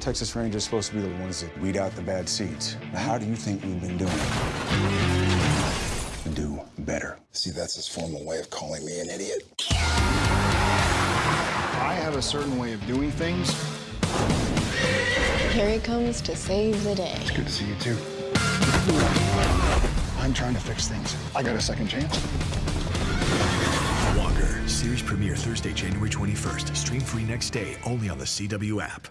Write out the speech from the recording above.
Texas Rangers supposed to be the ones that weed out the bad seeds. How do you think we've been doing? Do better. See, that's his formal way of calling me an idiot. I have a certain way of doing things. Here he comes to save the day. It's good to see you, too. I'm trying to fix things. I got a second chance. Walker, series premiere Thursday, January 21st. Stream free next day only on the CW app.